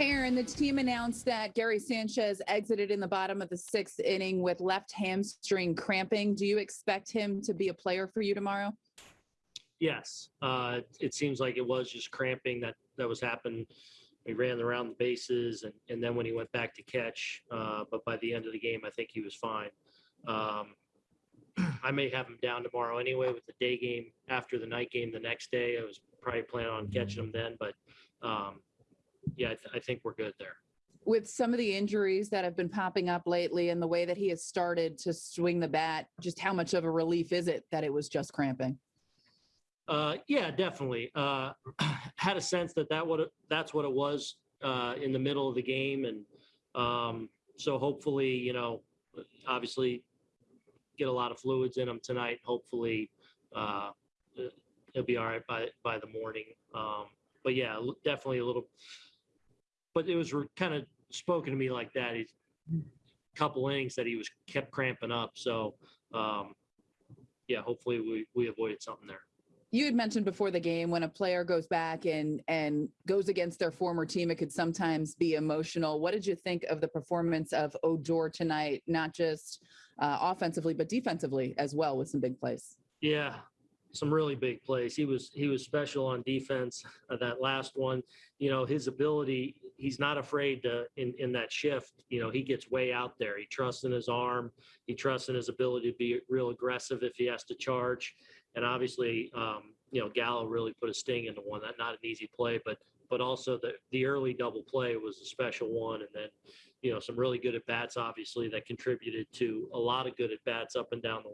Aaron, the team announced that Gary Sanchez exited in the bottom of the sixth inning with left hamstring cramping. Do you expect him to be a player for you tomorrow? Yes, uh, it seems like it was just cramping that that was happening. He ran around the bases, and, and then when he went back to catch, uh, but by the end of the game, I think he was fine. Um, I may have him down tomorrow anyway with the day game after the night game the next day. I was probably planning on catching him then, but um, yeah, I, th- I think we're good there. With some of the injuries that have been popping up lately and the way that he has started to swing the bat, just how much of a relief is it that it was just cramping? Uh, yeah, definitely. Uh, had a sense that that what it, that's what it was uh, in the middle of the game, and um, so hopefully, you know, obviously, get a lot of fluids in him tonight. Hopefully, uh, he'll be all right by by the morning. Um, but yeah, definitely a little. But it was kind of spoken to me like that. He's a couple innings that he was kept cramping up. So um, yeah, hopefully we we avoided something there. You had mentioned before the game when a player goes back and and goes against their former team, it could sometimes be emotional. What did you think of the performance of Odor tonight, not just uh, offensively but defensively as well, with some big plays? Yeah, some really big plays. He was he was special on defense. Uh, that last one, you know, his ability. He's not afraid to in in that shift. You know, he gets way out there. He trusts in his arm. He trusts in his ability to be real aggressive if he has to charge. And obviously, um, you know, Gallo really put a sting into one. That not an easy play, but but also the the early double play was a special one. And then, you know, some really good at bats, obviously, that contributed to a lot of good at bats up and down the